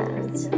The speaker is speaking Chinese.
儿子